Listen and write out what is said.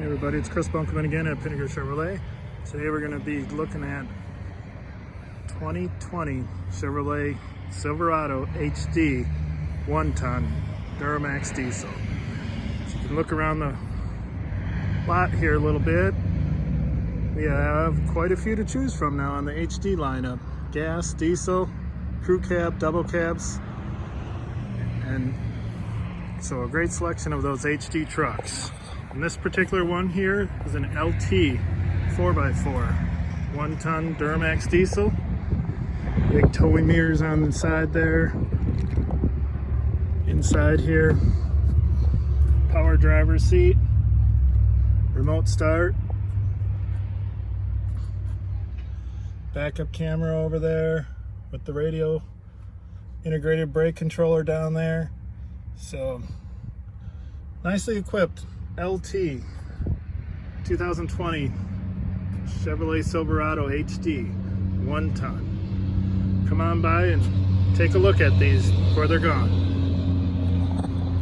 Hey everybody, it's Chris Bunkelman again at Pinnaker Chevrolet. Today we're going to be looking at 2020 Chevrolet Silverado HD 1-ton Duramax diesel. So you can look around the lot here a little bit. We have quite a few to choose from now on the HD lineup. Gas, diesel, crew cab, double cabs, and so a great selection of those HD trucks. And this particular one here is an LT 4x4, one ton Duramax diesel. Big towing mirrors on the side there. Inside here, power driver's seat, remote start, backup camera over there with the radio, integrated brake controller down there. So nicely equipped LT 2020 Chevrolet Silverado HD one ton. Come on by and take a look at these before they're gone.